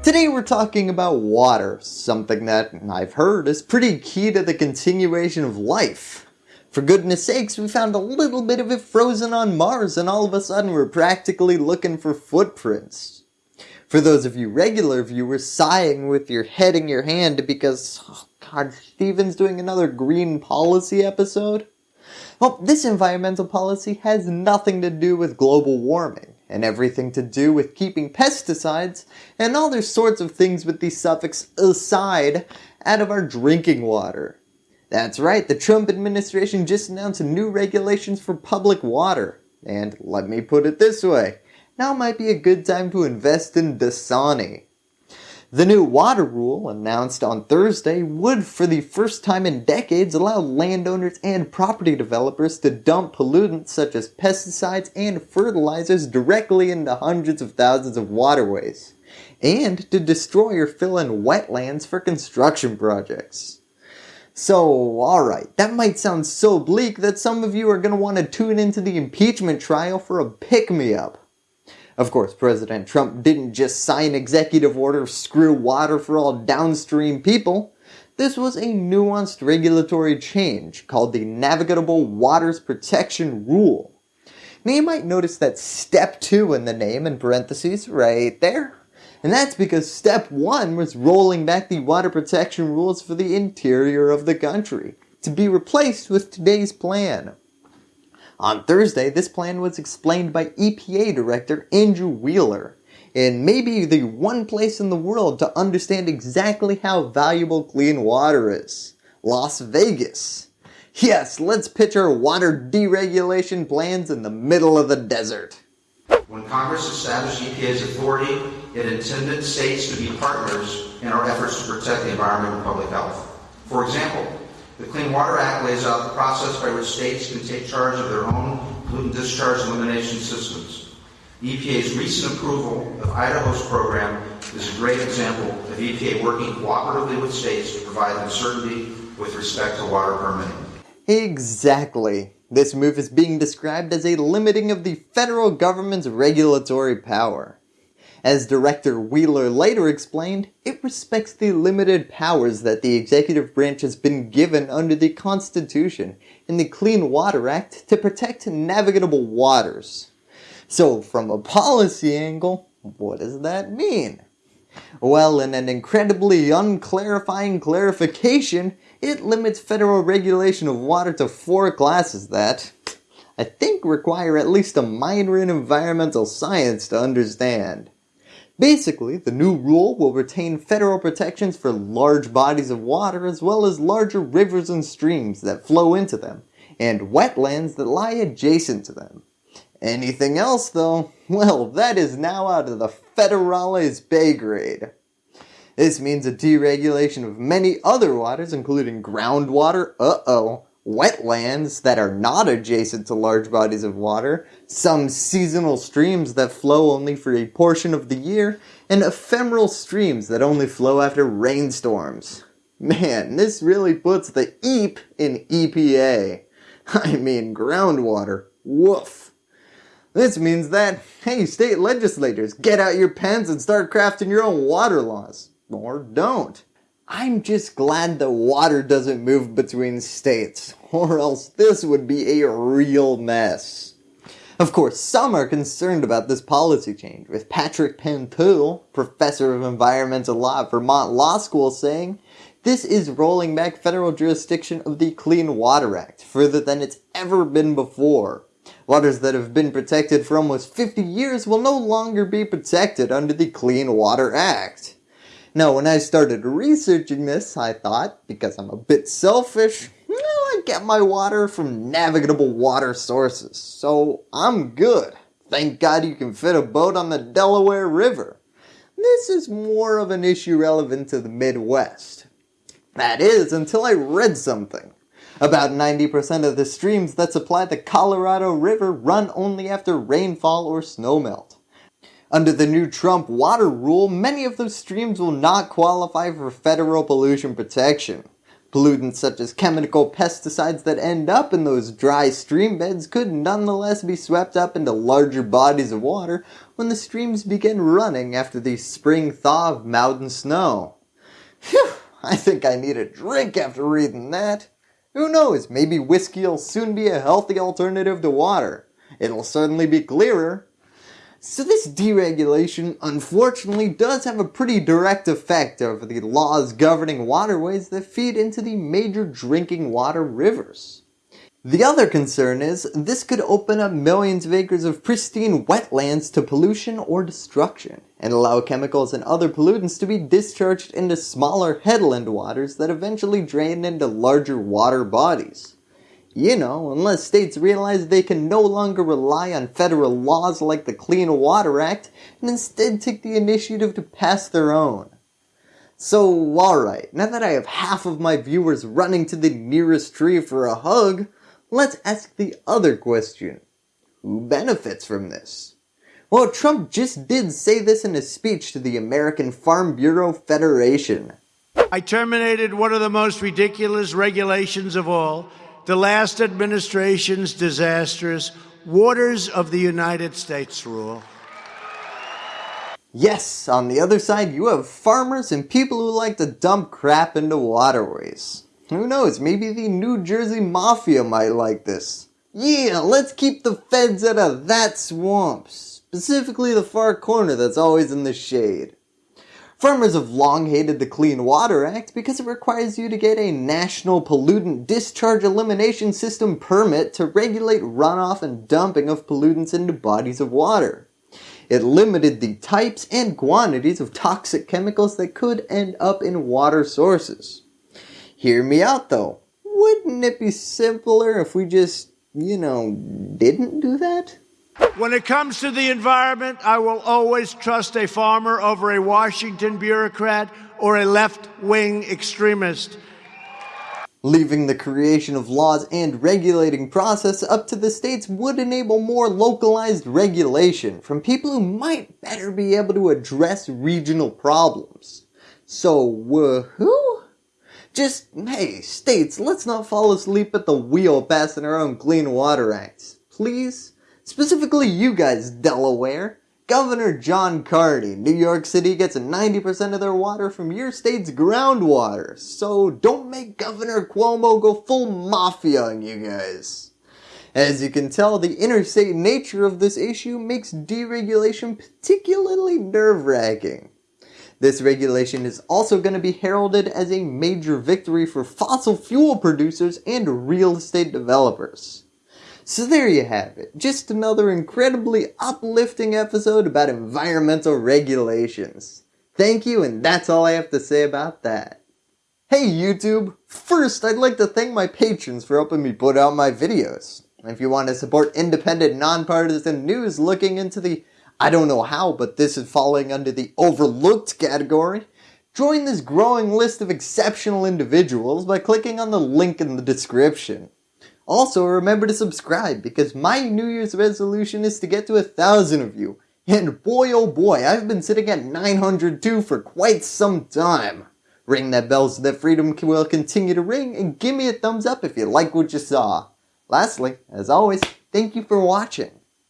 Today we're talking about water, something that I've heard is pretty key to the continuation of life. For goodness sakes, we found a little bit of it frozen on Mars and all of a sudden we're practically looking for footprints. For those of you regular viewers sighing with your head in your hand because, oh god, Steven's doing another green policy episode? Well, this environmental policy has nothing to do with global warming and everything to do with keeping pesticides and other sorts of things with the suffix aside out of our drinking water. That's right, the Trump administration just announced new regulations for public water. And let me put it this way, now might be a good time to invest in Dasani. The new water rule announced on Thursday would for the first time in decades allow landowners and property developers to dump pollutants such as pesticides and fertilizers directly into hundreds of thousands of waterways, and to destroy or fill in wetlands for construction projects. So alright, that might sound so bleak that some of you are going to want to tune into the impeachment trial for a pick-me-up. Of course, President Trump didn't just sign executive order screw water for all downstream people. This was a nuanced regulatory change called the Navigable Waters Protection Rule. Now you might notice that step 2 in the name in parentheses right there. And that's because step 1 was rolling back the water protection rules for the interior of the country to be replaced with today's plan. On Thursday, this plan was explained by EPA Director Andrew Wheeler in maybe the one place in the world to understand exactly how valuable clean water is, Las Vegas. Yes, let's pitch our water deregulation plans in the middle of the desert. When Congress established EPA's authority, it intended states to be partners in our efforts to protect the environment and public health. For example, the Clean Water Act lays out the process by which states can take charge of their own pollutant discharge elimination systems. EPA's recent approval of Idaho's program is a great example of EPA working cooperatively with states to provide them certainty with respect to water permitting. Exactly. This move is being described as a limiting of the federal government's regulatory power. As Director Wheeler later explained, it respects the limited powers that the executive branch has been given under the Constitution and the Clean Water Act to protect navigable waters. So from a policy angle, what does that mean? Well, in an incredibly unclarifying clarification, it limits federal regulation of water to four classes that, I think require at least a minor in environmental science to understand. Basically, the new rule will retain federal protections for large bodies of water as well as larger rivers and streams that flow into them, and wetlands that lie adjacent to them. Anything else though, well that is now out of the federale's pay grade. This means a deregulation of many other waters including groundwater, uh-oh, wetlands that are not adjacent to large bodies of water, some seasonal streams that flow only for a portion of the year, and ephemeral streams that only flow after rainstorms. Man, this really puts the EEP in EPA. I mean groundwater. Woof. This means that, hey state legislators, get out your pens and start crafting your own water laws. Or don't. I'm just glad the water doesn't move between states, or else this would be a real mess. Of course, some are concerned about this policy change, with Patrick Parenteau, professor of environmental law at Vermont Law School saying, this is rolling back federal jurisdiction of the Clean Water Act further than it's ever been before. Waters that have been protected for almost 50 years will no longer be protected under the Clean Water Act. Now when I started researching this, I thought, because I'm a bit selfish, well, I get my water from navigable water sources, so I'm good. Thank God you can fit a boat on the Delaware River. This is more of an issue relevant to the Midwest. That is, until I read something. About 90% of the streams that supply the Colorado River run only after rainfall or snowmelt. Under the new Trump water rule, many of those streams will not qualify for federal pollution protection. Pollutants such as chemical pesticides that end up in those dry stream beds could nonetheless be swept up into larger bodies of water when the streams begin running after the spring thaw of mountain snow. Phew, I think I need a drink after reading that. Who knows, maybe whiskey will soon be a healthy alternative to water. It'll certainly be clearer, so this deregulation unfortunately does have a pretty direct effect over the laws governing waterways that feed into the major drinking water rivers. The other concern is this could open up millions of acres of pristine wetlands to pollution or destruction and allow chemicals and other pollutants to be discharged into smaller headland waters that eventually drain into larger water bodies. You know, unless states realize they can no longer rely on federal laws like the Clean Water Act and instead take the initiative to pass their own. So alright, now that I have half of my viewers running to the nearest tree for a hug, let's ask the other question. Who benefits from this? Well, Trump just did say this in a speech to the American Farm Bureau Federation. I terminated one of the most ridiculous regulations of all the last administration's disastrous Waters of the United States rule. Yes, on the other side you have farmers and people who like to dump crap into waterways. Who knows, maybe the New Jersey Mafia might like this. Yeah, let's keep the feds out of that swamp, specifically the far corner that's always in the shade. Farmers have long hated the Clean Water Act because it requires you to get a National Pollutant Discharge Elimination System permit to regulate runoff and dumping of pollutants into bodies of water. It limited the types and quantities of toxic chemicals that could end up in water sources. Hear me out though, wouldn't it be simpler if we just, you know, didn't do that? When it comes to the environment, I will always trust a farmer over a Washington bureaucrat or a left-wing extremist. Leaving the creation of laws and regulating process up to the states would enable more localized regulation from people who might better be able to address regional problems. So woohoo? Just, hey, states, let's not fall asleep at the wheel passing our own Clean Water Acts. Please? Specifically you guys, Delaware. Governor John Carney, New York City gets 90% of their water from your state's groundwater, so don't make Governor Cuomo go full mafia on you guys. As you can tell, the interstate nature of this issue makes deregulation particularly nerve-wracking. This regulation is also going to be heralded as a major victory for fossil fuel producers and real estate developers. So there you have it, just another incredibly uplifting episode about environmental regulations. Thank you and that's all I have to say about that. Hey YouTube! First I'd like to thank my patrons for helping me put out my videos. If you want to support independent nonpartisan news looking into the I don't know how but this is falling under the overlooked category, join this growing list of exceptional individuals by clicking on the link in the description. Also remember to subscribe because my New Year's resolution is to get to a thousand of you. And boy oh boy, I've been sitting at 902 for quite some time. Ring that bell so that freedom will continue to ring and give me a thumbs up if you like what you saw. Lastly, as always, thank you for watching.